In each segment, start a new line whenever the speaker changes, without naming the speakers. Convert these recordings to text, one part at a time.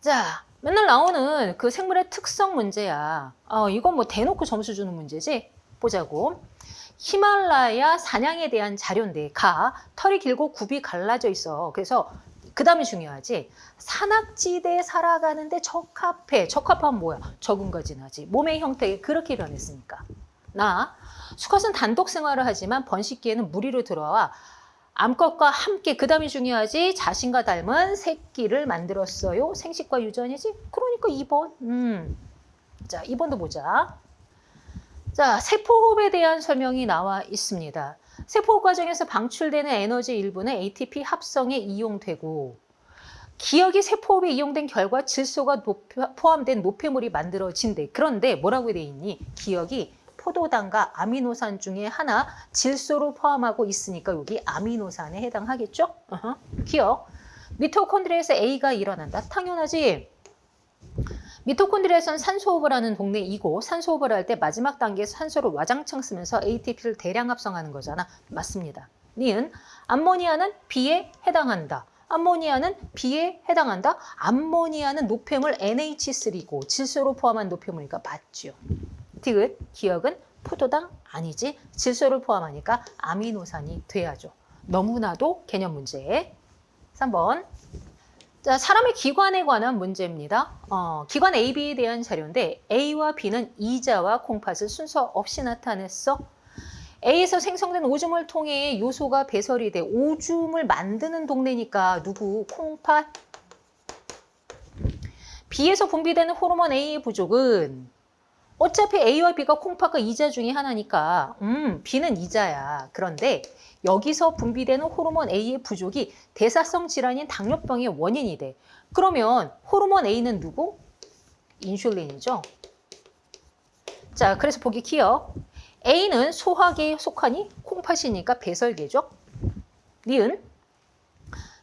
자, 맨날 나오는 그 생물의 특성 문제야. 어, 이건 뭐 대놓고 점수 주는 문제지? 보자고. 히말라야 사냥에 대한 자료인데 가 털이 길고 굽이 갈라져 있어. 그래서 그 다음에 중요하지. 산악지대에 살아가는데 적합해. 적합하면 뭐야? 적은 거진하지. 몸의 형태가 그렇게 변했으니까. 나 수컷은 단독 생활을 하지만 번식기에는 무리로 들어와 암컷과 함께 그 다음에 중요하지 자신과 닮은 새끼를 만들었어요. 생식과 유전이지? 그러니까 2번. 음. 자, 2번도 보자. 자, 세포호흡에 대한 설명이 나와 있습니다. 세포호흡 과정에서 방출되는 에너지 일부는 ATP 합성에 이용되고 기억이 세포호흡에 이용된 결과 질소가 포함된 노폐물이 만들어진대. 그런데 뭐라고 돼 있니? 기억이 포도당과 아미노산 중에 하나 질소를 포함하고 있으니까 여기 아미노산에 해당하겠죠? 어허. 기억. 미토콘드리아에서 A가 일어난다. 당연하지. 미토콘드리아에서는 산소호흡을 하는 동네이고 산소호흡을 할 때 마지막 단계에서 산소를 와장창 쓰면서 ATP를 대량 합성하는 거잖아. 맞습니다. 니은 암모니아는 B에 해당한다. 암모니아는 B에 해당한다. 암모니아는 노폐물 NH3고 질소로 포함한 노폐물이니까 맞죠. 디귿 기억은 포도당 아니지 질소를 포함하니까 아미노산이 돼야죠. 너무나도 개념 문제. 3번 자, 사람의 기관에 관한 문제입니다. 어, 기관 A, B에 대한 자료인데 A와 B는 이자와 콩팥을 순서 없이 나타냈어. A에서 생성된 오줌을 통해 요소가 배설이 돼 오줌을 만드는 동네니까 누구? 콩팥. B에서 분비되는 호르몬 A의 부족은 어차피 A와 B가 콩팥과 이자 중에 하나니까 음, B는 이자야. 그런데 여기서 분비되는 호르몬 A의 부족이 대사성 질환인 당뇨병의 원인이 돼. 그러면 호르몬 A는 누구? 인슐린이죠. 자, 그래서 보기 기억. A는 소화계에 속하니 콩팥이니까 배설계죠. 니은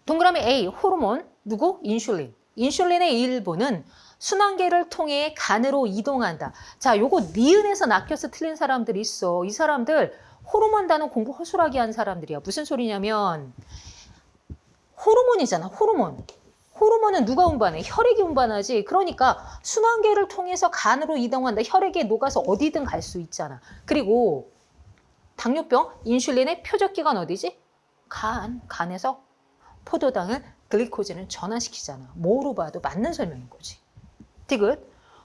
동그라미 A 호르몬 누구? 인슐린. 인슐린의 일부는 순환계를 통해 간으로 이동한다. 자, 요거 니은에서 낚여서 틀린 사람들이 있어. 이 사람들 호르몬 단어 공부 허술하게 한 사람들이야. 무슨 소리냐면 호르몬이잖아. 호르몬. 호르몬은 누가 운반해? 혈액이 운반하지. 그러니까 순환계를 통해서 간으로 이동한다. 혈액에 녹아서 어디든 갈 수 있잖아. 그리고 당뇨병, 인슐린의 표적기관 어디지? 간. 간에서 포도당은 글리코젠을 전환시키잖아. 뭐로 봐도 맞는 설명인 거지. 디귿.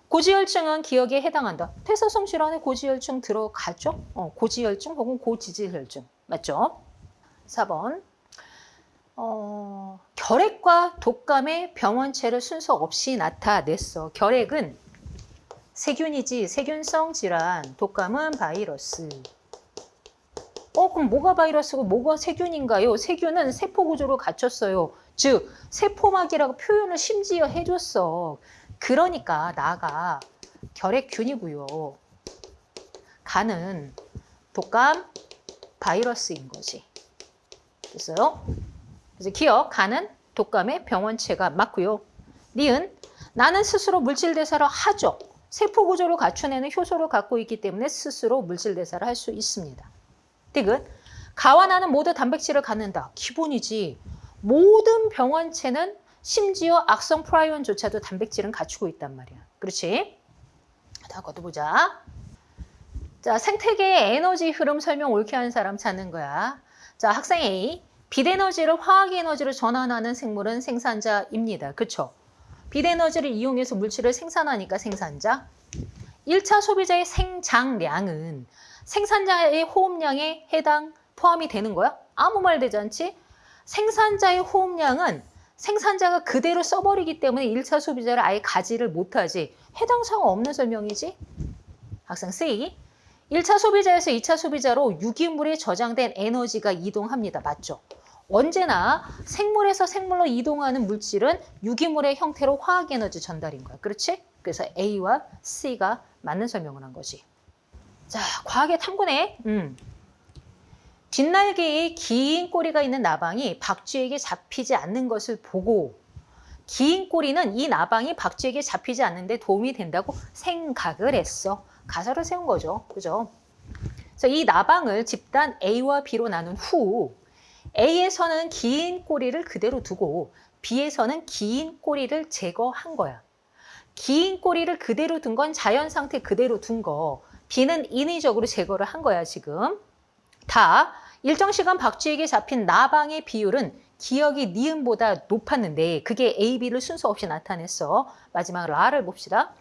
고지혈증은 기억에 해당한다. 퇴사성 질환에 고지혈증 들어가죠? 어, 고지혈증 혹은 고지질혈증. 맞죠? 4번. 어, 결핵과 독감의 병원체를 순서 없이 나타냈어. 결핵은 세균이지 세균성 질환, 독감은 바이러스. 어, 그럼 뭐가 바이러스고 뭐가 세균인가요? 세균은 세포 구조로 갖췄어요. 즉, 세포막이라고 표현을 심지어 해줬어. 그러니까 나가 결핵균이고요. 간은 독감 바이러스인 거지. 됐어요? 그래서 기억, 간은 독감의 병원체가 맞고요. 니은, 나는 스스로 물질 대사를 하죠. 세포 구조를 갖춰내는 효소를 갖고 있기 때문에 스스로 물질 대사를 할 수 있습니다. 디귿, 가와 나는 모두 단백질을 갖는다. 기본이지. 모든 병원체는 심지어 악성 프라이온조차도 단백질은 갖추고 있단 말이야. 그렇지? 다 걷어보자. 자, 생태계의 에너지 흐름 설명 옳게 하는 사람 찾는 거야. 자, 학생 A. 빛에너지를 화학에너지로 전환하는 생물은 생산자입니다. 그쵸? 빛에너지를 이용해서 물질을 생산하니까 생산자. 1차 소비자의 생장량은 생산자의 호흡량에 해당 포함이 되는 거야? 아무 말 되지 않지? 생산자의 호흡량은 생산자가 그대로 써버리기 때문에 1차 소비자를 아예 가지를 못하지. 해당 사항 없는 설명이지? 학생 C. 1차 소비자에서 2차 소비자로 유기물에 저장된 에너지가 이동합니다. 맞죠? 언제나 생물에서 생물로 이동하는 물질은 유기물의 형태로 화학에너지 전달인 거야. 그렇지? 그래서 A와 C가 맞는 설명을 한 거지. 자, 과학의 탐구네. 음. 뒷날개에 긴 꼬리가 있는 나방이 박쥐에게 잡히지 않는 것을 보고 긴 꼬리는 이 나방이 박쥐에게 잡히지 않는데 도움이 된다고 생각을 했어. 가설을 세운 거죠. 그죠? 그래서 이 나방을 집단 A와 B로 나눈 후 A에서는 긴 꼬리를 그대로 두고 B에서는 긴 꼬리를 제거한 거야. 긴 꼬리를 그대로 둔 건 자연 상태 그대로 둔 거. B는 인위적으로 제거를 한 거야, 지금. 다 일정 시간 박쥐에게 잡힌 나방의 비율은 기억이 니은보다 높았는데 그게 A, B를 순서 없이 나타냈어. 마지막 라를 봅시다.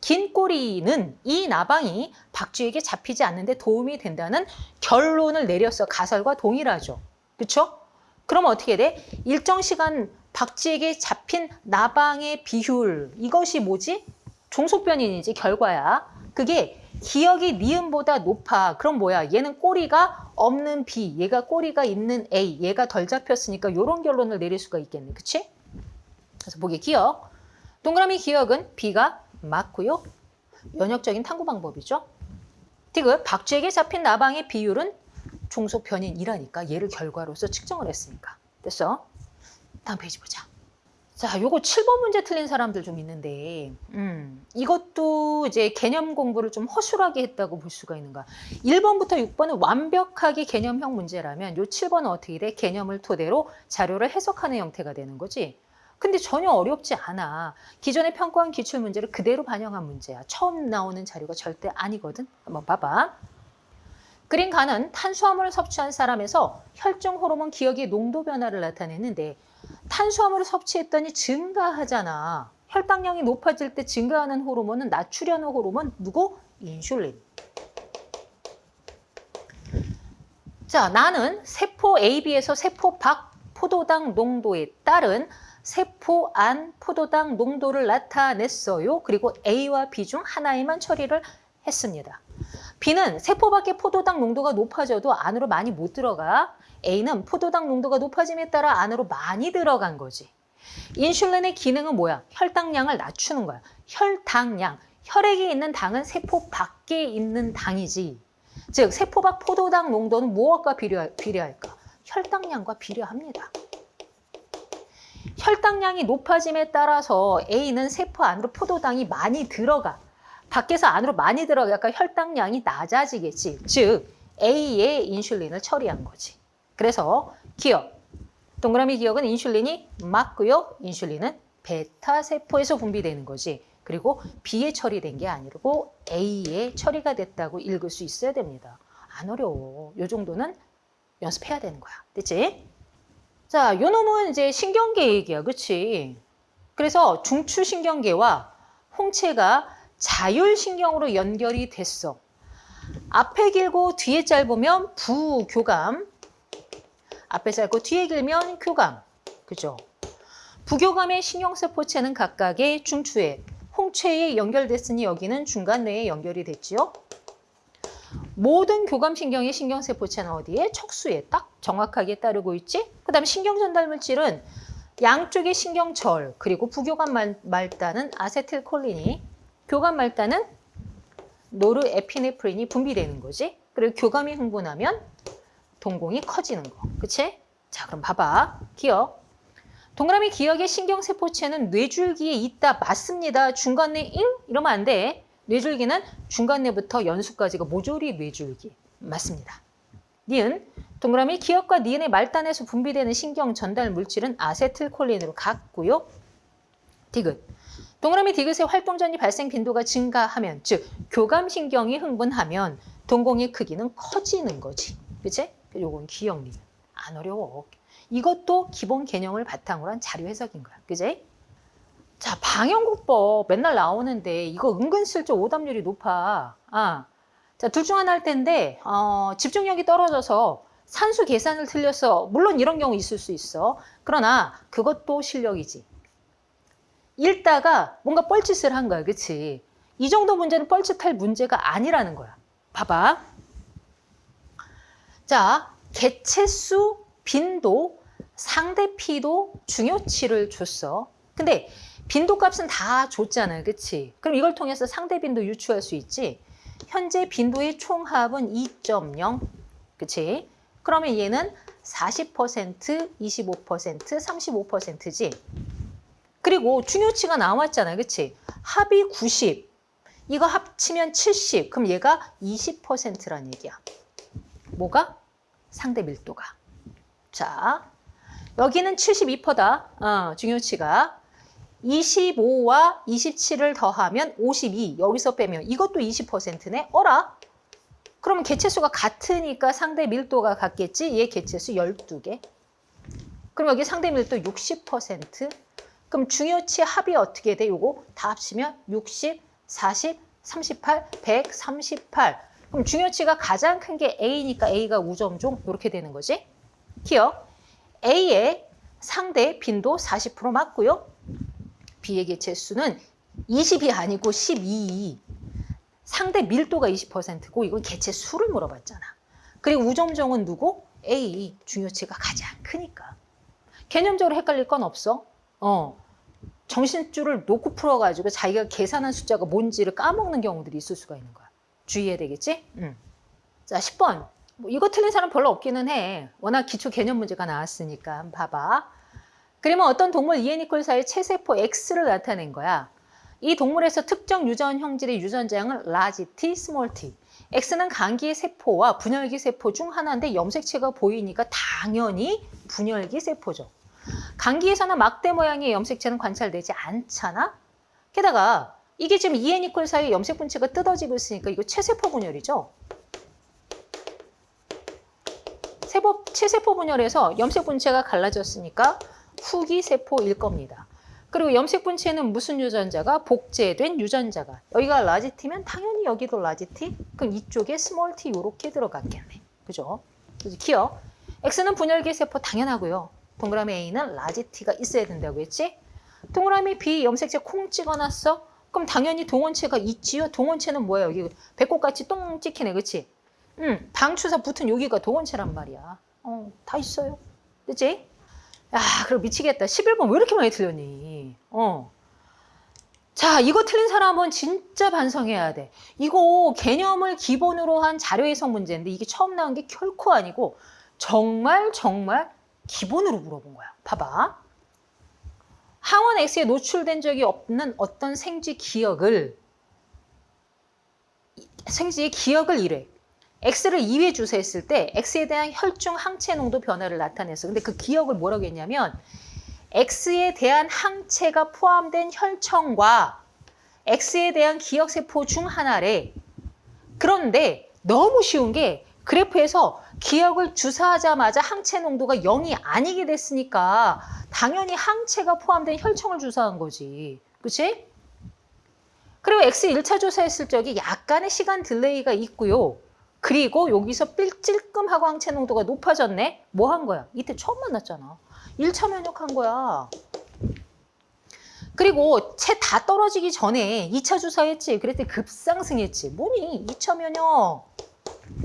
긴 꼬리는 이 나방이 박쥐에게 잡히지 않는데 도움이 된다는 결론을 내렸어. 가설과 동일하죠. 그렇죠? 그럼 어떻게 돼? 일정 시간 박쥐에게 잡힌 나방의 비율 이것이 뭐지? 종속변인이지 결과야. 그게 기억이 니은보다 높아. 그럼 뭐야? 얘는 꼬리가 없는 B, 얘가 꼬리가 있는 A, 얘가 덜 잡혔으니까 이런 결론을 내릴 수가 있겠네. 그치? 그래서 보기 기억. 동그라미 기억은 B가 맞고요. 연역적인 탐구 방법이죠. 디귿, 박쥐에게 잡힌 나방의 비율은 종속 변인이라니까 얘를 결과로서 측정을 했으니까. 됐어? 다음 페이지 보자. 자, 요거 7번 문제 틀린 사람들 좀 있는데, 음, 이것도 이제 개념 공부를 좀 허술하게 했다고 볼 수가 있는 거야. 1번부터 6번은 완벽하게 개념형 문제라면 요 7번은 어떻게 돼? 개념을 토대로 자료를 해석하는 형태가 되는 거지. 근데 전혀 어렵지 않아. 기존에 평가한 기출 문제를 그대로 반영한 문제야. 처음 나오는 자료가 절대 아니거든. 한번 봐봐. 그린 간은 탄수화물을 섭취한 사람에서 혈중 호르몬 기억의 농도 변화를 나타냈는데 탄수화물을 섭취했더니 증가하잖아. 혈당량이 높아질 때 증가하는 호르몬은 나트륨 호르몬 누구? 인슐린. 자, 나는 세포 AB에서 세포 밖 포도당 농도에 따른 세포 안 포도당 농도를 나타냈어요. 그리고 A와 B 중 하나에만 처리를 했습니다. B는 세포 밖의 포도당 농도가 높아져도 안으로 많이 못 들어가. A는 포도당 농도가 높아짐에 따라 안으로 많이 들어간 거지. 인슐린의 기능은 뭐야? 혈당량을 낮추는 거야. 혈당량. 혈액에 있는 당은 세포 밖에 있는 당이지. 즉 세포 밖 포도당 농도는 무엇과 비례, 비례할까? 혈당량과 비례합니다. 혈당량이 높아짐에 따라서 A는 세포 안으로 포도당이 많이 들어가. 밖에서 안으로 많이 들어가니까 혈당량이 낮아지겠지. 즉 A의 인슐린을 처리한 거지. 그래서 기억. 동그라미 기억은 인슐린이 맞고요. 인슐린은 베타 세포에서 분비되는 거지. 그리고 B에 처리된 게 아니고 A에 처리가 됐다고 읽을 수 있어야 됩니다. 안 어려워. 요 정도는 연습해야 되는 거야. 됐지? 자, 요 놈은 이제 신경계 얘기야. 그치? 그래서 중추신경계와 홍채가 자율신경으로 연결이 됐어. 앞에 길고 뒤에 짧으면 부교감, 앞에 짧고 뒤에 길면 교감, 그죠? 부교감의 신경세포체는 각각의 중추에, 홍채에 연결됐으니 여기는 중간뇌에 연결이 됐지요. 모든 교감신경의 신경세포체는 어디에? 척수에 딱 정확하게 따르고 있지? 그 다음에 신경전달물질은 양쪽의 신경절, 그리고 부교감 말단은 아세틸콜린이, 교감 말단은 노르에피네프린이 분비되는 거지. 그리고 교감이 흥분하면 동공이 커지는 거. 그치? 자, 그럼 봐봐. 기억. 동그라미 기억의 신경세포체는 뇌줄기에 있다. 맞습니다. 중간내 잉? 이러면 안 돼. 뇌줄기는 중간내부터 연수까지가 모조리 뇌줄기. 맞습니다. 니은. 동그라미 기억과 니은의 말단에서 분비되는 신경 전달 물질은 아세틸콜린으로 같고요. 디귿. 동그라미 디귿의 활동전이 발생 빈도가 증가하면 즉 교감신경이 흥분하면 동공의 크기는 커지는 거지. 그치? 요건 기억리. 안 어려워. 이것도 기본 개념을 바탕으로 한 자료 해석인 거야. 그지? 자, 방영국법 맨날 나오는데 이거 은근슬쩍 오답률이 높아. 아, 자, 둘 중 하나 할 텐데 어, 집중력이 떨어져서 산수 계산을 틀려서 물론 이런 경우 있을 수 있어. 그러나 그것도 실력이지. 읽다가 뭔가 뻘짓을 한 거야. 그치? 이 정도 문제는 뻘짓할 문제가 아니라는 거야. 봐봐. 자, 개체수, 빈도, 상대 피도, 중요치를 줬어. 근데 빈도 값은 다 줬잖아요. 그치? 그럼 이걸 통해서 상대 빈도 유추할 수 있지? 현재 빈도의 총합은 2.0. 그치? 그러면 얘는 40%, 25%, 35%지? 그리고 중요치가 나왔잖아요. 그치? 합이 90. 이거 합치면 70. 그럼 얘가 20%란 얘기야. 뭐가? 상대 밀도가. 자, 여기는 72%다. 어, 중요치가. 25와 27을 더하면 52. 여기서 빼면 이것도 20%네. 어라? 그러면 개체수가 같으니까 상대 밀도가 같겠지? 얘 개체수 12개. 그럼 여기 상대 밀도 60%. 그럼 중요치 합이 어떻게 돼? 요거 다 합치면 60, 40, 38, 138. 그럼 중요치가 가장 큰 게 A니까 A가 우점종 이렇게 되는 거지. 기억. A의 상대 빈도 40% 맞고요. B의 개체수는 20이 아니고 12. 상대 밀도가 20%고 이건 개체 수를 물어봤잖아. 그리고 우점종은 누구? A. 중요치가 가장 크니까. 개념적으로 헷갈릴 건 없어. 어. 정신줄을 놓고 풀어가지고 자기가 계산한 숫자가 뭔지를 까먹는 경우들이 있을 수가 있는 거야. 주의해야 되겠지? 응. 자, 10번. 뭐 이거 틀린 사람 별로 없기는 해. 워낙 기초 개념 문제가 나왔으니까. 봐봐. 그러면 어떤 동물 2n equal 사의 체세포 X를 나타낸 거야. 이 동물에서 특정 유전 형질의 유전자형은 large T, small t. X는 간기의 세포와 분열기 세포 중 하나인데 염색체가 보이니까 당연히 분열기 세포죠. 간기에서는 막대 모양의 염색체는 관찰되지 않잖아. 게다가 이게 지금 2n equal 사이 염색 분체가 뜯어지고 있으니까 이거 체세포 분열이죠. 세포, 체세포 분열에서 염색 분체가 갈라졌으니까 후기 세포일 겁니다. 그리고 염색 분체는 무슨 유전자가 복제된 유전자가 여기가 large T면 당연히 여기도 large T 그럼 이쪽에 small t 이렇게 들어갔겠네. 그죠? 그래서 기역. X는 분열기 세포 당연하고요. 동그라미 A는 large T가 있어야 된다고 했지? 동그라미 B 염색체 콩 찍어놨어? 그럼 당연히 동원체가 있지요. 동원체는 뭐야? 여기 배꼽같이 똥 찍히네. 그치? 응, 방추사 붙은 여기가 동원체란 말이야. 어, 다 있어요. 그치? 야, 그럼 미치겠다. 11번 왜 이렇게 많이 틀렸니? 어. 자, 이거 틀린 사람은 진짜 반성해야 돼. 이거 개념을 기본으로 한 자료 해석 문제인데 이게 처음 나온 게 결코 아니고 정말 정말 기본으로 물어본 거야. 봐봐. 항원 X에 노출된 적이 없는 어떤 생쥐 기억을 생쥐의 기억을 이래. X를 2회 주사했을 때 X에 대한 혈중 항체 농도 변화를 나타냈어. 근데 그 기억을 뭐라고 했냐면 X에 대한 항체가 포함된 혈청과 X에 대한 기억세포 중 하나래. 그런데 너무 쉬운 게 그래프에서 기역을 주사하자마자 항체 농도가 0이 아니게 됐으니까 당연히 항체가 포함된 혈청을 주사한 거지. 그치? 그리고 X 1차 주사했을 적에 약간의 시간 delay가 있고요. 그리고 여기서 삘찔끔하고 항체 농도가 높아졌네? 뭐 한 거야? 이때 처음 만났잖아. 1차 면역한 거야. 그리고 채 다 떨어지기 전에 2차 주사했지. 그랬더니 급상승했지. 뭐니? 2차 면역.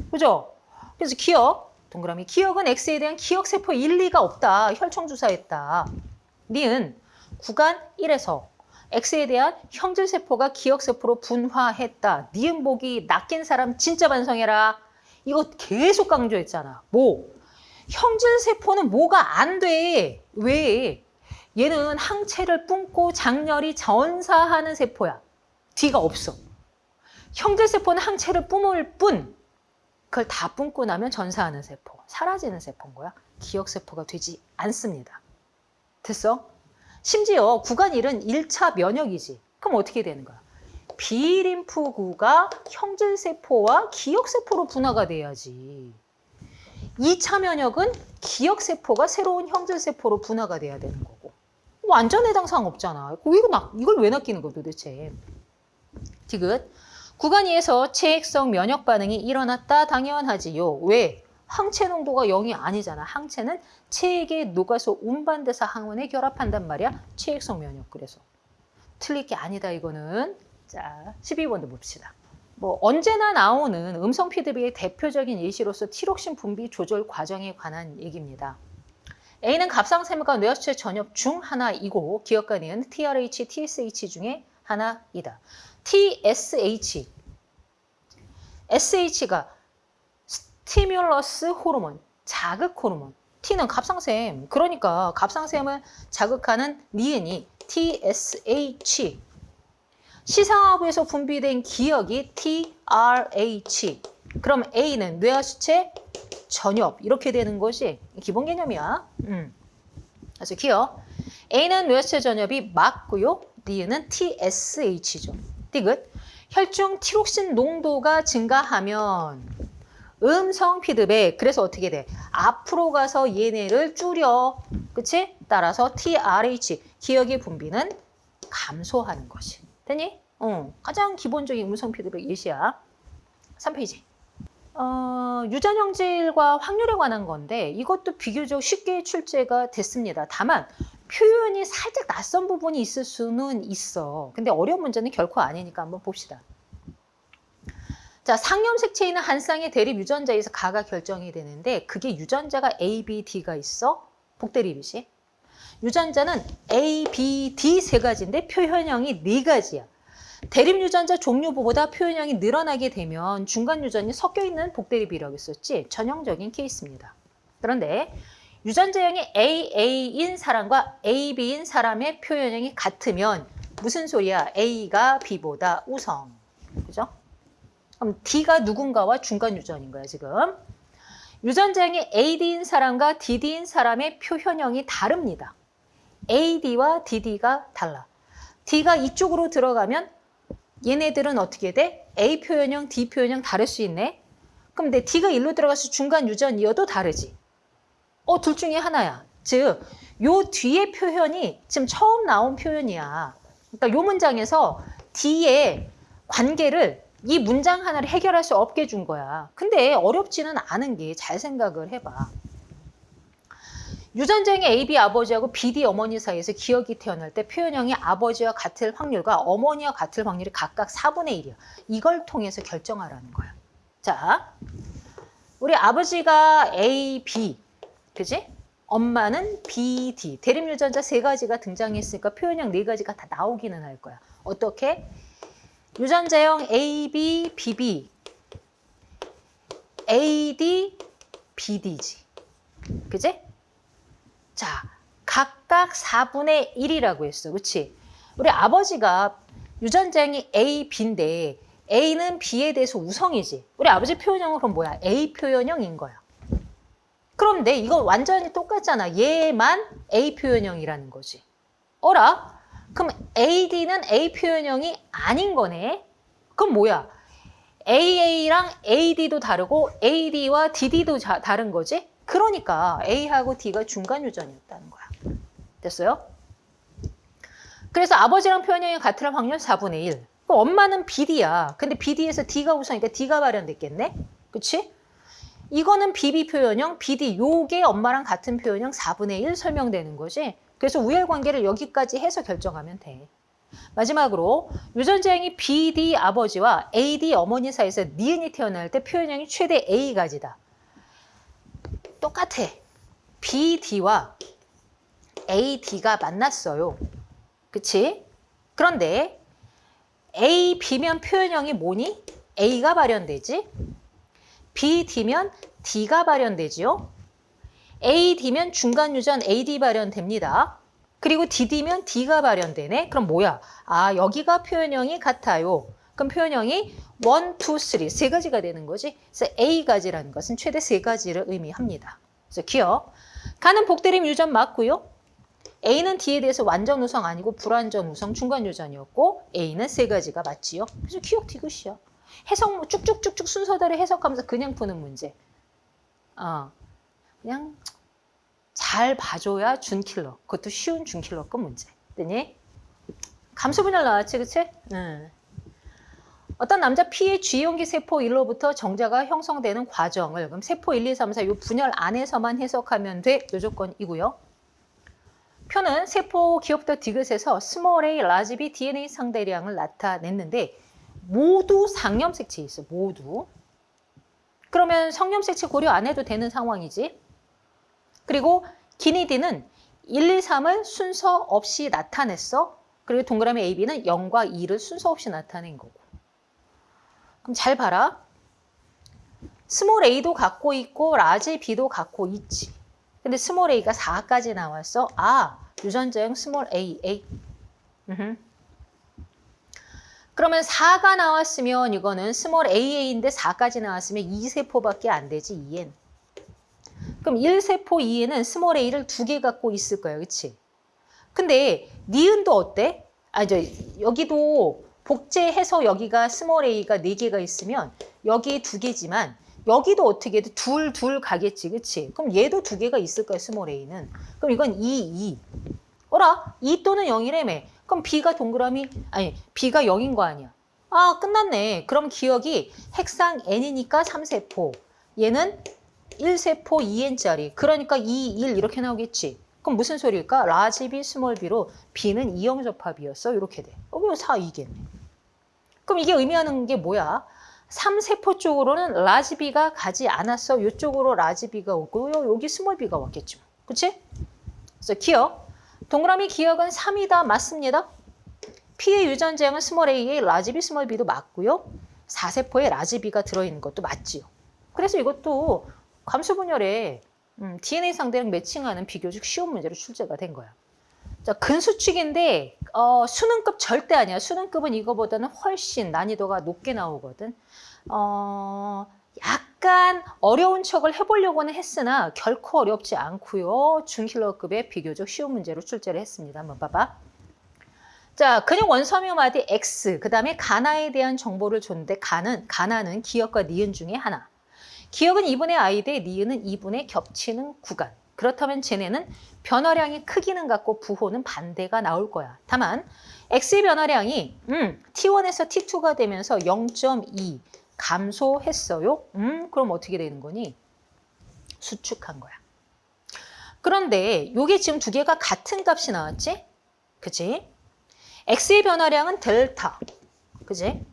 그죠? 그래서 기억, 동그라미 기억은 X에 대한 기억세포 일리가 없다. 혈청 주사했다. 니은 구간 1에서 X에 대한 형질세포가 기억세포로 분화했다. 니은 보기 낚인 사람 진짜 반성해라. 이거 계속 강조했잖아. 뭐? 형질세포는 뭐가 안 돼. 왜? 얘는 항체를 뿜고 장렬히 전사하는 세포야. 뒤가 없어. 형질세포는 항체를 뿜을 뿐 그걸 다 뿜고 나면 전사하는 세포, 사라지는 세포인 거야. 기억세포가 되지 않습니다. 됐어? 심지어 구간 1은 1차 면역이지. 그럼 어떻게 되는 거야? 비림프구가 형질세포와 기억세포로 분화가 돼야지. 2차 면역은 기억세포가 새로운 형질세포로 분화가 돼야 되는 거고. 완전 해당 사항 없잖아. 이거 이걸 왜 낚이는 거야 도대체. 디귿. 구간 2에서 체액성 면역 반응이 일어났다 당연하지요. 왜? 항체 농도가 0이 아니잖아. 항체는 체액에 녹아서 운반돼서 항원에 결합한단 말이야. 체액성 면역 그래서. 틀릴 게 아니다 이거는. 자, 12번도 봅시다. 뭐 언제나 나오는 음성 피드백의 대표적인 예시로서 티록신 분비 조절 과정에 관한 얘기입니다. A는 갑상샘과 뇌하수체 전엽 중 하나이고 기억관이은 TRH, TSH 중에 하나이다. TSH. SH가 스티뮬러스 호르몬, 자극 호르몬. T는 갑상샘. 그러니까 갑상샘을 자극하는 니은이 TSH. 시상하부에서 분비된 기억이 TRH. 그럼 A는 뇌하수체 전엽 이렇게 되는 것이 기본 개념이야. 음. 그래서 기억. A는 뇌하체 전엽이 맞고요. 니은은 TSH죠. 디귿. 혈중 티록신 농도가 증가하면 음성 피드백. 그래서 어떻게 돼? 앞으로 가서 얘네를 줄여. 그치? 따라서 TRH, 기억의 분비는 감소하는 것이. 됐니? 어, 가장 기본적인 음성 피드백 예시야. 3페이지. 어, 유전형질과 확률에 관한 건데 이것도 비교적 쉽게 출제가 됐습니다. 다만 표현이 살짝 낯선 부분이 있을 수는 있어. 근데 어려운 문제는 결코 아니니까 한번 봅시다. 자, 상염색체있는 한 쌍의 대립 유전자에서 가가 결정이 되는데 그게 유전자가 A, B, D가 있어. 복대립이지. 유전자는 A, B, D 세 가지인데 표현형이 네 가지야. 대립 유전자 종류보다 표현형이 늘어나게 되면 중간 유전이 섞여 있는 복대립이라고 했었지. 전형적인 케이스입니다. 그런데 유전자형이 AA인 사람과 AB인 사람의 표현형이 같으면 무슨 소리야? A가 B보다 우성. 그죠? 그럼 D가 누군가와 중간 유전인 거야, 지금. 유전자형이 AD인 사람과 DD인 사람의 표현형이 다릅니다. AD와 DD가 달라. D가 이쪽으로 들어가면 얘네들은 어떻게 돼? A 표현형, D 표현형 다를 수 있네. 그럼 내 D가 일로 들어가서 중간 유전이어도 다르지. 어, 둘 중에 하나야. 즉, 요 뒤에 표현이 지금 처음 나온 표현이야. 그러니까 요 문장에서 D의 관계를 이 문장 하나를 해결할 수 없게 준 거야. 근데 어렵지는 않은 게 잘 생각을 해봐. 유전자형의 AB 아버지하고 BD 어머니 사이에서 기억이 태어날 때 표현형이 아버지와 같을 확률과 어머니와 같을 확률이 각각 4분의 1이야. 이걸 통해서 결정하라는 거야. 자, 우리 아버지가 A, B, 그지? 엄마는 B, D. 대립 유전자 세 가지가 등장했으니까 표현형 네 가지가 다 나오기는 할 거야. 어떻게? 유전자형 A, B, BB, AD, BD지. 그지? 자, 각각 4분의 1이라고 했어. 그치? 우리 아버지가 유전자형이 A, B인데 A는 B에 대해서 우성이지. 우리 아버지 표현형은 그럼 뭐야? A 표현형인 거야. 그런데 이거 완전히 똑같잖아. 얘만 A 표현형이라는 거지. 어라? 그럼 AD는 A 표현형이 아닌 거네. 그럼 뭐야? AA랑 AD도 다르고 AD와 DD도 자, 다른 거지? 그러니까 A하고 D가 중간 유전이었다는 거야. 됐어요? 그래서 아버지랑 표현형이 같을 확률 4분의 1. 엄마는 BD야. 근데 BD에서 D가 우선이니까 D가 발현됐겠네? 그치? 이거는 BB 표현형, BD 요게 엄마랑 같은 표현형 4분의 1 설명되는 거지. 그래서 우열관계를 여기까지 해서 결정하면 돼. 마지막으로 유전자형이 BD 아버지와 AD 어머니 사이에서 니은이 태어날 때 표현형이 최대 A가지다. 똑같아. BD와 AD가 만났어요. 그치? 그런데 A, B면 표현형이 뭐니? A가 발현되지? BD면 D가 발현되지요? AD면 중간 유전 AD 발현됩니다. 그리고 DD면 D가 발현되네? 그럼 뭐야? 아, 여기가 표현형이 같아요. 그럼 표현형이 1, 2, 3, 세 가지가 되는 거지. 그래서 A가지라는 것은 최대 세 가지를 의미합니다. 그래서 기억. 가는 복대림 유전 맞고요. A는 D에 대해서 완전 우성 아니고 불완전 우성 중간 유전이었고 A는 세 가지가 맞지요. 그래서 기억 디귿이야. 해석 쭉쭉쭉쭉 순서대로 해석하면서 그냥 푸는 문제. 어, 그냥 잘 봐줘야 준킬러. 그것도 쉬운 준킬러급 문제. 됐니? 감수 분열 나왔지, 그치? 응. 어떤 남자 P의 G1기 세포 1로부터 정자가 형성되는 과정을 그럼 세포 1, 2, 3, 4 이 분열 안에서만 해석하면 돼. 요 조건이고요. 표는 세포 기역부터 디귿에서 small a, large B DNA 상대량을 나타냈는데 모두 상염색체 있어. 모두. 그러면 성염색체 고려 안 해도 되는 상황이지. 그리고 기니디는 1, 2, 3을 순서 없이 나타냈어. 그리고 동그라미 AB는 0과 2를 순서 없이 나타낸 거고. 그럼 잘 봐라. small a도 갖고 있고 large B도 갖고 있지. 근데 small a가 4까지 나왔어. 아, 유전자형 small a, a. 그러면 4가 나왔으면 이거는 small aa인데 4까지 나왔으면 2세포밖에 안 되지, 2N. 그럼 1세포 이에는 small a를 두 개 갖고 있을 거예요. 그치? 근데 니은도 어때? 아, 저 여기도 복제해서 여기가 small a가 네 개가 있으면 여기 두 개지만 여기도 어떻게 돼? 둘, 둘 가겠지. 그치? 그럼 얘도 두 개가 있을 거야, small a는. 그럼 이건 2, 2. 어라? 2 또는 0이라며. 그럼 b가 동그라미, 아니, b가 0인 거 아니야. 아, 끝났네. 그럼 기역이 핵상 n이니까 3세포. 얘는 1세포 2n짜리. 그러니까 2, 1 이렇게 나오겠지. 그럼 무슨 소리일까? large B, small b로 b는 이형 접합이었어. 이렇게 돼. 어, 그럼 4, 2겠네. 그럼 이게 의미하는 게 뭐야? 3세포 쪽으로는 large B가 가지 않았어. 이쪽으로 large B가 오고 여기 small b가 왔겠죠. 그치? 그래서 기역. 동그라미 기역은 3이다. 맞습니다. P의 유전자형은 small a에 large B, small b도 맞고요. 4세포에 large B가 들어있는 것도 맞지요. 그래서 이것도 감수 분열에 음, DNA 상대량 매칭하는 비교적 쉬운 문제로 출제가 된 거야. 자, 근수축인데 어, 수능급 절대 아니야. 수능급은 이거보다는 훨씬 난이도가 높게 나오거든. 어, 약 간 어려운 척을 해보려고는 했으나 결코 어렵지 않고요. 중힐러급의 비교적 쉬운 문제로 출제를 했습니다. 한번 봐봐. 자, 근육 원섬유 마디 X, 그 다음에 가나에 대한 정보를 줬는데 가는, 가나는 기억과 니은 중에 하나. 기억은 2분의 i 대 니은은 2분의 겹치는 구간. 그렇다면 쟤네는 변화량이 크기는 같고 부호는 반대가 나올 거야. 다만 x의 변화량이 음, t1에서 t2가 되면서 0.2 감소했어요. 음, 그럼 어떻게 되는 거니? 수축한 거야. 그런데 이게 지금 두 개가 같은 값이 나왔지? 그지? x의 변화량은 델타. 그지?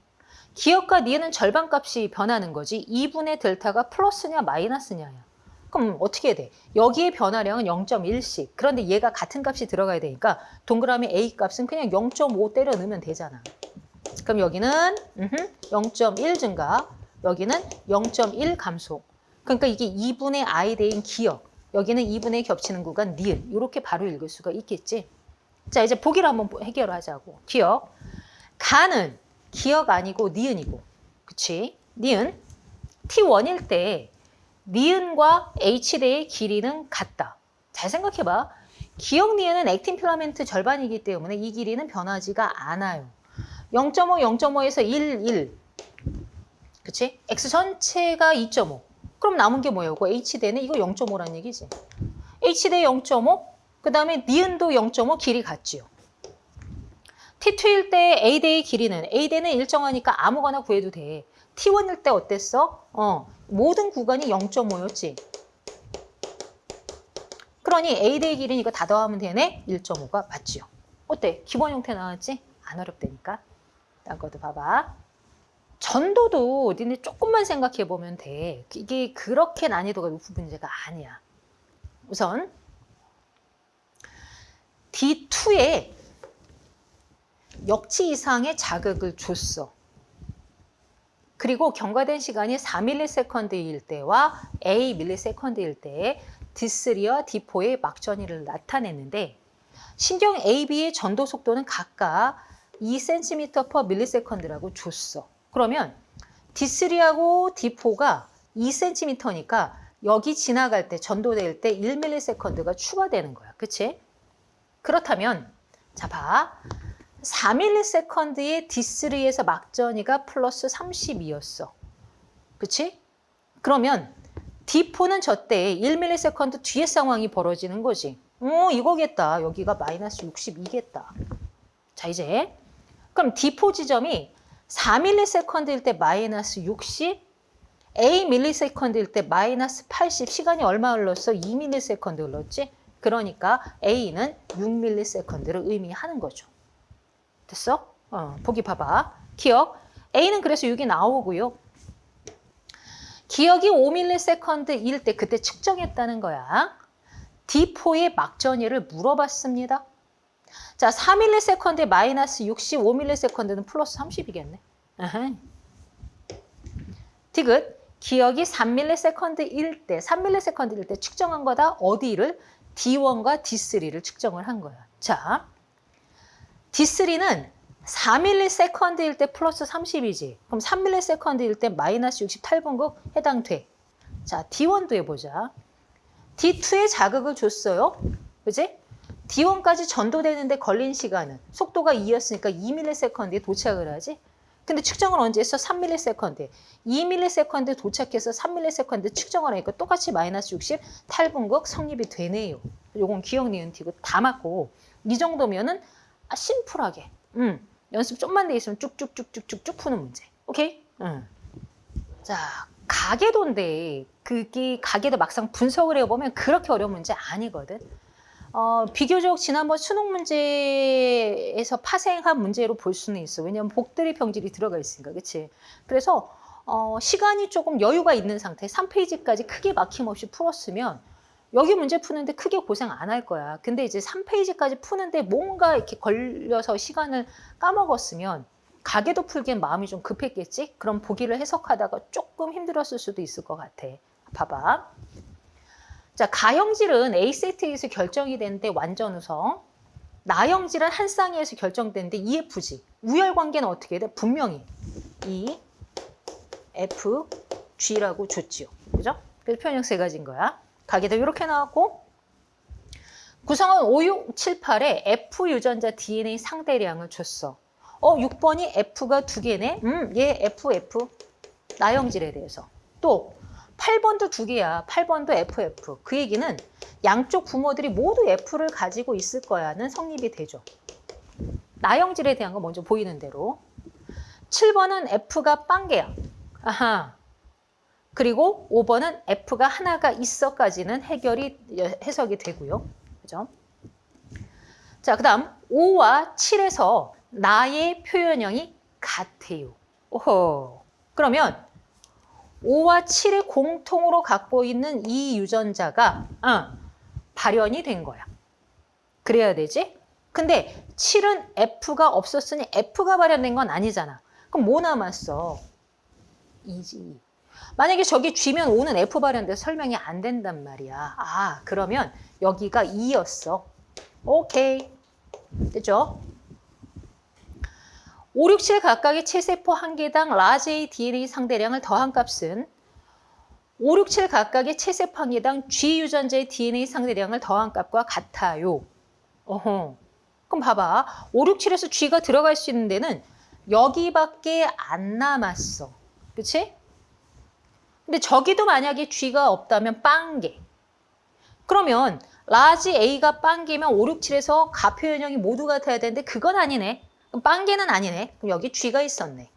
기억과 니은은 절반 값이 변하는 거지 2분의 델타가 플러스냐 마이너스냐야. 그럼 어떻게 돼? 여기에 변화량은 0.1씩. 그런데 얘가 같은 값이 들어가야 되니까 동그라미 A 값은 그냥 0.5 때려 넣으면 되잖아. 그럼 여기는 0.1 증가, 여기는 0.1 감소. 그러니까 이게 2분의 I 대인 기억, 여기는 2분의 겹치는 구간 니은. 이렇게 바로 읽을 수가 있겠지. 자 이제 보기를 한번 해결하자고. 기억. 가는 기억 아니고 니은이고. 그치? 니은. T1일 때 니은과 H대의 길이는 같다. 잘 생각해봐. 기억 니은은 액틴 필라멘트 절반이기 때문에 이 길이는 변하지가 않아요. 0.5, 0.5에서 1, 1. 그치? X 전체가 2.5. 그럼 남은 게 뭐예요? 그 H대는 이거 0.5란 얘기지. H대 0.5, 그 다음에 니은도 0.5 길이 같지요. T2일 때 A대의 길이는 A대는 일정하니까 아무거나 구해도 돼. T1일 때 어땠어? 어, 모든 구간이 0.5였지. 그러니 A대의 길이는 이거 다 더하면 되네? 1.5가 맞지요. 어때? 기본 형태 나왔지? 안 어렵다니까. 딴 것도 봐봐. 전도도 니네 조금만 생각해 보면 돼. 이게 그렇게 난이도가 높은 문제가 아니야. 우선 D2에 역치 이상의 자극을 줬어. 그리고 경과된 시간이 4ms일 때와 ams일 때에 D3와 D4의 막전이를 나타냈는데 신경 AB의 전도 속도는 각각 2cm per ms라고 줬어. 그러면 D3하고 D4가 2cm니까 여기 지나갈 때 전도될 때 1ms가 추가되는 거야. 그치? 그렇다면 자 봐. 4ms의 D3에서 막전이가 플러스 32였어. 그치? 그러면 D4는 저때 1ms 뒤에 상황이 벌어지는 거지. 어, 이거겠다. 여기가 마이너스 62겠다. 자, 이제 그럼 D4 지점이 4ms일 때 마이너스 60, A ms일 때 마이너스 80, 시간이 얼마 흘렀어? 2ms 흘렀지? 그러니까 A는 6ms를 의미하는 거죠. 됐어? 어, 보기 봐봐. 기억. A는 그래서 6이 나오고요. 기억이 5ms일 때 그때 측정했다는 거야. D4의 막전이를 물어봤습니다. 자, 4ms에 마이너스 60, 5ms는 플러스 30이겠네. 디귿. 기억이 3ms일 때, 3ms일 때 측정한 거다. 어디를? D1과 D3를 측정을 한 거야. 자, D3는 4ms일 때 플러스 30이지. 그럼 3ms일 때 마이너스 60 탈분극 해당 돼. 자, D1도 해보자. D2에 자극을 줬어요. 그지? D1까지 전도되는데 걸린 시간은 속도가 2였으니까 2ms에 도착을 하지. 근데 측정을 언제 했어? 3ms에. 2ms에 도착해서 3ms에 측정을 하니까 똑같이 마이너스 60 탈분극 성립이 되네요. 요건 기억 니은 티고 다 맞고 이 정도면은 아, 심플하게 음, 연습 좀만 돼 있으면 쭉쭉쭉쭉쭉쭉 푸는 문제. 오케이? 음. 자, 가계도인데 그게 가계도 막상 분석을 해보면 그렇게 어려운 문제 아니거든. 어, 비교적 지난번 수능 문제에서 파생한 문제로 볼 수는 있어. 왜냐하면 복들의 병질이 들어가 있으니까. 그치? 그래서 어, 시간이 조금 여유가 있는 상태 3페이지까지 크게 막힘없이 풀었으면 여기 문제 푸는데 크게 고생 안 할 거야. 근데 이제 3페이지까지 푸는데 뭔가 이렇게 걸려서 시간을 까먹었으면 가게도 풀기엔 마음이 좀 급했겠지? 그럼 보기를 해석하다가 조금 힘들었을 수도 있을 것 같아. 봐봐. 자, 가형질은 A 세트에서 결정이 되는데 완전 우성. 나형질은 한 쌍이에서 결정되는데 EFG. 우열 관계는 어떻게 돼? 분명히 E, F, G라고 줬지요. 그죠? 그래서 표현형 세 가지인 거야. 가게도 이렇게 나왔고 구성은 5, 6, 7, 8에 F 유전자 DNA 상대량을 줬어. 어, 6번이 F가 두 개네? 음, 얘 F, F. 나형질에 대해서. 또 8번도 두 개야. 8번도 FF. 그 얘기는 양쪽 부모들이 모두 F를 가지고 있을 거야는 성립이 되죠. 나형질에 대한 거 먼저 보이는 대로. 7번은 F가 빵개야. 아하. 그리고 5번은 F가 하나가 있어까지는 해결이 해석이 되고요. 그죠? 자, 그 다음 5와 7에서 나의 표현형이 같아요. 오호. 그러면 5와 7을 공통으로 갖고 있는 이 유전자가 어, 발현이 된 거야. 그래야 되지? 근데 7은 F가 없었으니 F가 발현된 건 아니잖아. 그럼 뭐 남았어? 2지. 만약에 저기 G면 5는 F 발현돼서 설명이 안 된단 말이야. 아, 그러면 여기가 2였어. 오케이. 됐죠? 5, 6, 7 각각의 체세포 한 개당 large DNA 상대량을 더한 값은 5, 6, 7 각각의 체세포 한 개당 G 유전자의 DNA 상대량을 더한 값과 같아요. 어허. 그럼 봐봐. 5, 6, 7에서 G가 들어갈 수 있는 데는 여기밖에 안 남았어. 그치? 근데 저기도 만약에 G가 없다면 빵개. 그러면 large A가 빵개면 5, 6, 7에서 가 표현형이 모두 같아야 되는데 그건 아니네. 빵개는 아니네. 그럼 여기 G가 있었네.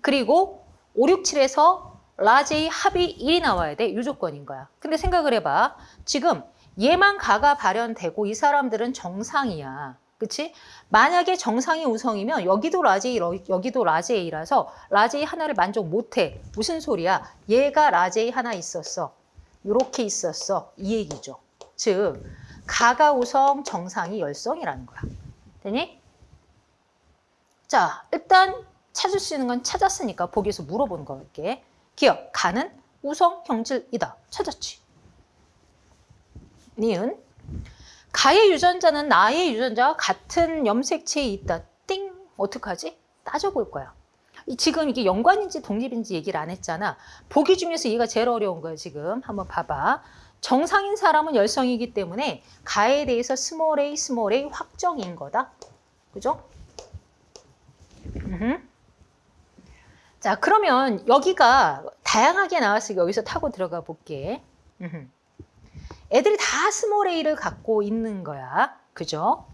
그리고 5, 6, 7에서 라제이 합이 1이 나와야 돼. 유조건인 거야. 근데 생각을 해봐. 지금 얘만 가가 발현되고 이 사람들은 정상이야. 그치? 만약에 정상이 우성이면 여기도 라제이, 여기도 라제이라서 라제이 하나를 만족 못해. 무슨 소리야? 얘가 라제이 하나 있었어. 이렇게 있었어. 이 얘기죠. 즉, 가가 우성, 정상이 열성이라는 거야. 되니? 자, 일단 찾을 수 있는 건 찾았으니까 보기에서 물어보는 거 할게. 기역, 가는 우성 형질이다. 찾았지. 니은. 가의 유전자는 나의 유전자와 같은 염색체에 있다. 띵! 어떡하지? 따져볼 거야. 지금 이게 연관인지 독립인지 얘기를 안 했잖아. 보기 중에서 얘가 제일 어려운 거야, 지금. 한번 봐봐. 정상인 사람은 열성이기 때문에 가에 대해서 small a, small a 확정인 거다. 그죠? 자, 그러면 여기가 다양하게 나왔으니까 여기서 타고 들어가 볼게. 애들이 다 small a를 갖고 있는 거야. 그죠?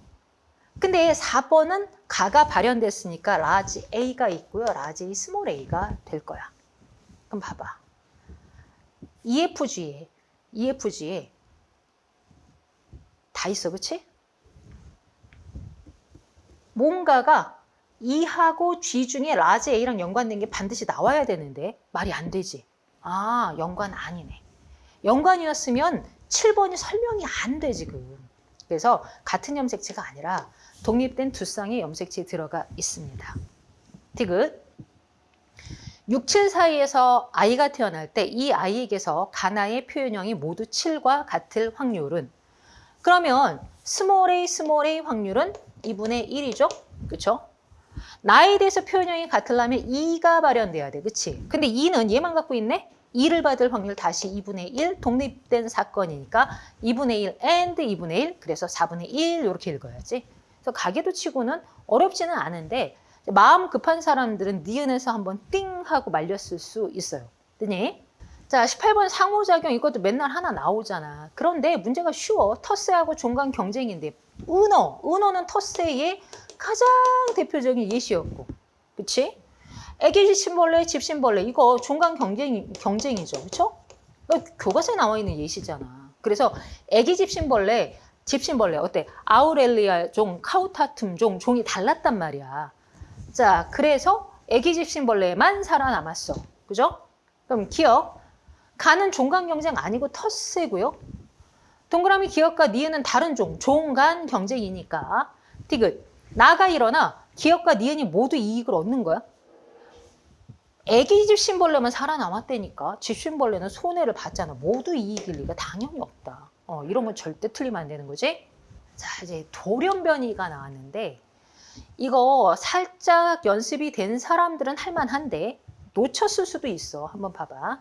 근데 4번은 가가 발현됐으니까 large A가 있고요. large small a가 될 거야. 그럼 봐봐. EFG에, EFG에 다 있어, 그치? 뭔가가 E하고 G 중에 large A랑 연관된 게 반드시 나와야 되는데 말이 안 되지. 아, 연관 아니네. 연관이었으면 7번이 설명이 안 돼, 지금. 그래서 같은 염색체가 아니라 독립된 두 쌍의 염색체에 들어가 있습니다. 디귿. 6, 7 사이에서 아이가 태어날 때 이 아이에게서 가나의 표현형이 모두 7과 같을 확률은 그러면 small a, small a 확률은 2분의 1이죠? 그렇죠? 나에 대해서 표현형이 같으려면 2가 발현돼야 돼. 그치? 근데 2는 얘만 갖고 있네? 2를 받을 확률 다시 2분의 1 독립된 사건이니까 2분의 1 and 2분의 1 그래서 4분의 1 이렇게 읽어야지. 그래서 가계도 치고는 어렵지는 않은데 마음 급한 사람들은 니은에서 한번 띵 하고 말렸을 수 있어요. 뜨니? 자, 18번 상호작용 이것도 맨날 하나 나오잖아. 그런데 문제가 쉬워. 터세하고 종간 경쟁인데 은어, 은어는 터세의 가장 대표적인 예시였고. 그치? 애기 집신벌레, 집신벌레 이거 종간 경쟁, 경쟁이죠. 그쵸? 교과서에 나와 있는 예시잖아. 그래서 애기 집신벌레, 집신벌레 어때? 아우렐리아 종, 카우타툼 종, 종이 달랐단 말이야. 자, 그래서 애기 집신벌레만 살아남았어. 그죠? 그럼 기억. 가는 종간 경쟁 아니고 터세고요. 동그라미 기억과 니은은 다른 종, 종간 경쟁이니까. 디귿. 나가 일어나 기억과 니은이 모두 이익을 얻는 거야. 애기 집신벌레만 살아남았다니까. 집신벌레는 손해를 받잖아. 모두 이익일 리가 당연히 없다. 어, 이런 건 절대 틀리면 안 되는 거지. 자, 이제 돌연변이가 나왔는데 이거 살짝 연습이 된 사람들은 할만한데 놓쳤을 수도 있어. 한번 봐봐.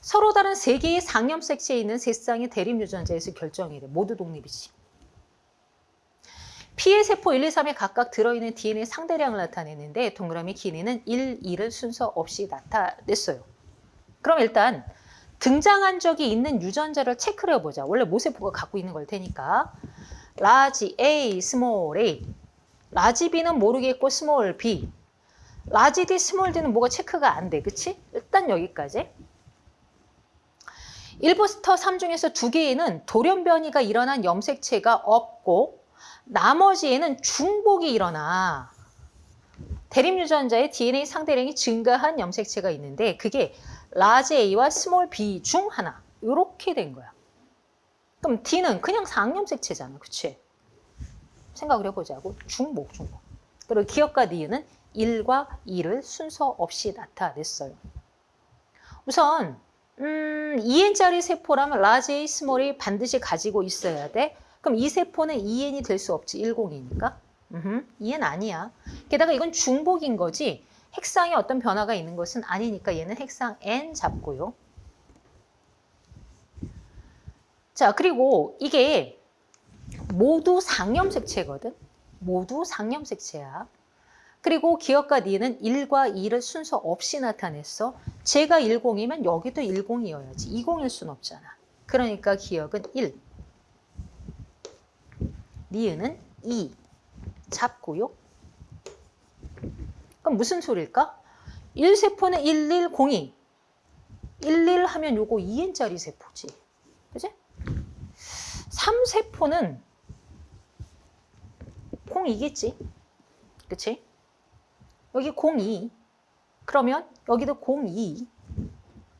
서로 다른 세 개의 상염 색채에 있는 세 쌍의 대립 유전자에서 결정이 돼. 모두 독립이지. 피해 세포 1, 2, 3에 각각 들어있는 DNA 상대량을 나타내는데 동그라미 길이는 1, 2를 순서 없이 나타냈어요. 그럼 일단 등장한 적이 있는 유전자를 체크를 해보자. 원래 모세포가 갖고 있는 걸 테니까. large A, small a. large B는 모르겠고 small b. large D, small d는 뭐가 체크가 안 돼. 그치? 일단 여기까지. 1부터 3 중에서 두 개에는 돌연변이가 일어난 염색체가 없고 나머지에는 중복이 일어나 대립 유전자의 DNA 상대량이 증가한 염색체가 있는데 그게 large A와 small b 중 하나 이렇게 된 거야. 그럼 D는 그냥 상염색체잖아. 그치? 생각을 해보자고. 중복, 중복. 그리고 기역과 니은은 1과 2를 순서 없이 나타냈어요. 우선 음, 2N짜리 세포라면 large A, small a 반드시 가지고 있어야 돼. 그럼 이 세포는 2N이 될 수 없지, 10이니까. 음흠, 2N 아니야. 게다가 이건 중복인 거지 핵상에 어떤 변화가 있는 것은 아니니까 얘는 핵상 N 잡고요. 자, 그리고 이게 모두 상염색체거든. 모두 상염색체야. 그리고 기억과 니는 1과 2를 순서 없이 나타냈어. 제가 10이면 여기도 10이어야지. 20일 순 없잖아. 그러니까 기억은 1. 니은은 2. 잡고요. 그럼 무슨 소리일까? 1세포는 1102. 11 하면 요거 2n짜리 세포지. 그지? 3세포는 02겠지. 그치? 여기 02. 그러면 여기도 02.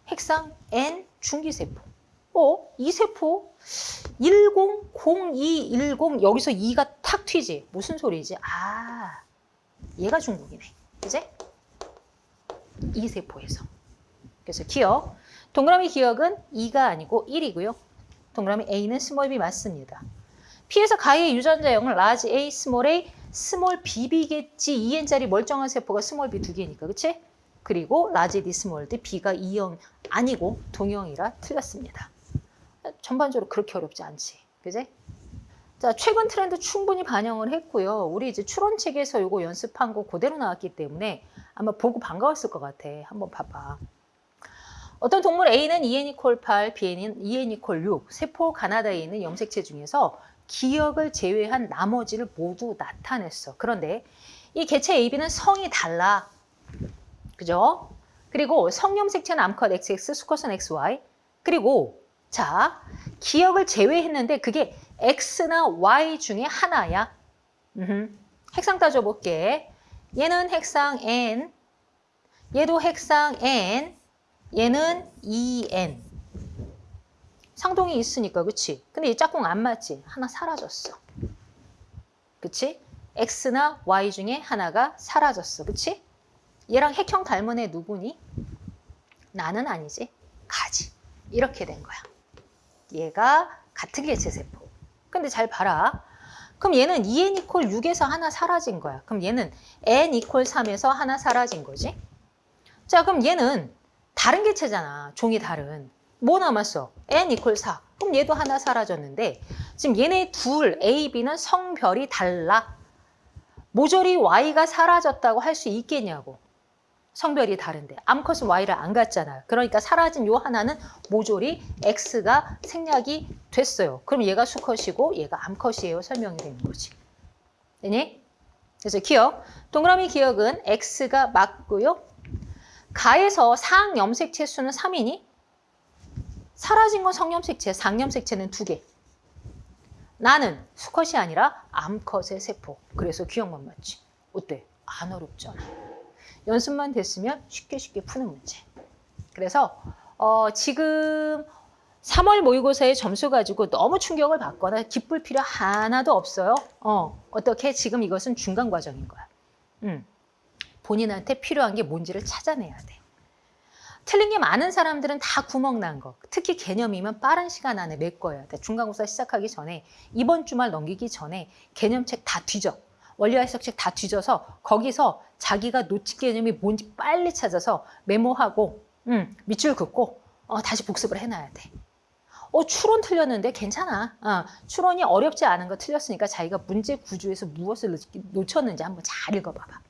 핵상 N 중기세포. 어? 이 세포 10, 02, 10 여기서 2가 탁 튀지. 무슨 소리지? 아, 얘가 중국이네. 그지? 이 세포에서. 그래서 기역. 동그라미 기역은 2가 아니고 1이고요. 동그라미 A는 small b 맞습니다. P에서 가의 유전자 형은 large A, small a, small bb겠지. 2N짜리 멀쩡한 세포가 small b 두 개니까. 그치? 그리고 large D, small d, B가 2형 아니고 동형이라 틀렸습니다. 전반적으로 그렇게 어렵지 않지. 그지? 자, 최근 트렌드 충분히 반영을 했고요. 우리 이제 추론책에서 이거 연습한 거 그대로 나왔기 때문에 아마 보고 반가웠을 것 같아. 한번 봐봐. 어떤 동물 A는 EN 이퀄 8, B는 EN 이퀄 6, 세포 가나다에 있는 염색체 중에서 기억을 제외한 나머지를 모두 나타냈어. 그런데 이 개체 AB는 성이 달라. 그죠? 그리고 성염색체는 암컷 XX, 수컷은 XY. 그리고 자, 기억을 제외했는데 그게 X나 Y 중에 하나야. 음흠. 핵상 따져볼게. 얘는 핵상 N, 얘도 핵상 N, 얘는 EN. 상동이 있으니까, 그치? 근데 이 짝꿍 안 맞지? 하나 사라졌어. 그치? X나 Y 중에 하나가 사라졌어. 그치? 얘랑 핵형 닮은 애 누구니? 나는 아니지. 가지. 이렇게 된 거야. 얘가 같은 개체 세포. 근데 잘 봐라. 그럼 얘는 2n 이퀄 6에서 하나 사라진 거야. 그럼 얘는 n 이퀄 3에서 하나 사라진 거지. 자, 그럼 얘는 다른 개체잖아. 종이 다른. 뭐 남았어? n 이퀄 4. 그럼 얘도 하나 사라졌는데 지금 얘네 둘 A, B는 성별이 달라. 모조리 Y가 사라졌다고 할 수 있겠냐고. 성별이 다른데 암컷은 Y를 안 갖잖아요. 그러니까 사라진 요 하나는 모조리 X가 생략이 됐어요. 그럼 얘가 수컷이고 얘가 암컷이에요. 설명이 되는 거지. 되니? 그래서 기억. 동그라미 기억은 X가 맞고요. 가에서 상염색체 수는 3이니 사라진 건 성염색체, 상염색체는 2개. 나는 수컷이 아니라 암컷의 세포. 그래서 기억만 맞지. 어때? 안 어렵잖아. 연습만 됐으면 쉽게 쉽게 푸는 문제. 그래서 어, 지금 3월 모의고사의 점수 가지고 너무 충격을 받거나 기쁠 필요 하나도 없어요. 어, 어떻게 지금 이것은 중간 과정인 거야. 음, 본인한테 필요한 게 뭔지를 찾아내야 돼. 틀린 게 많은 사람들은 다 구멍 난 거. 특히 개념이면 빠른 시간 안에 메꿔야 돼. 중간고사 시작하기 전에 이번 주말 넘기기 전에 개념책 다 뒤져. 원리와 해석책 다 뒤져서 거기서 자기가 놓친 개념이 뭔지 빨리 찾아서 메모하고 음, 밑줄 긋고 어, 다시 복습을 해놔야 돼. 어, 추론 틀렸는데 괜찮아. 어, 추론이 어렵지 않은 거 틀렸으니까 자기가 문제 구조에서 무엇을 놓쳤는지 한번 잘 읽어봐봐.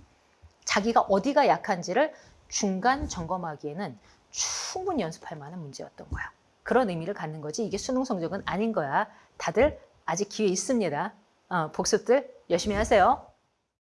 자기가 어디가 약한지를 중간 점검하기에는 충분히 연습할 만한 문제였던 거야. 그런 의미를 갖는 거지 이게 수능 성적은 아닌 거야. 다들 아직 기회 있습니다. 어, 복습들 열심히 하세요.